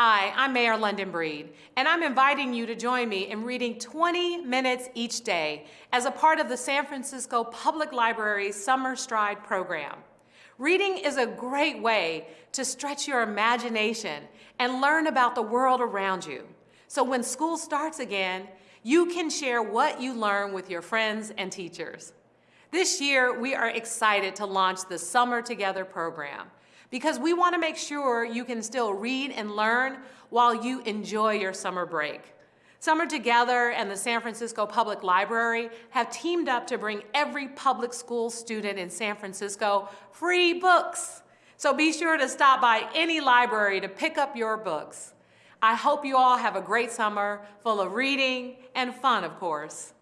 Hi, I'm Mayor London Breed, and I'm inviting you to join me in reading 20 minutes each day as a part of the San Francisco Public Library's Summer Stride program. Reading is a great way to stretch your imagination and learn about the world around you. So when school starts again, you can share what you learn with your friends and teachers. This year, we are excited to launch the Summer Together program because we want to make sure you can still read and learn while you enjoy your summer break. Summer Together and the San Francisco Public Library have teamed up to bring every public school student in San Francisco free books. So be sure to stop by any library to pick up your books. I hope you all have a great summer full of reading and fun, of course.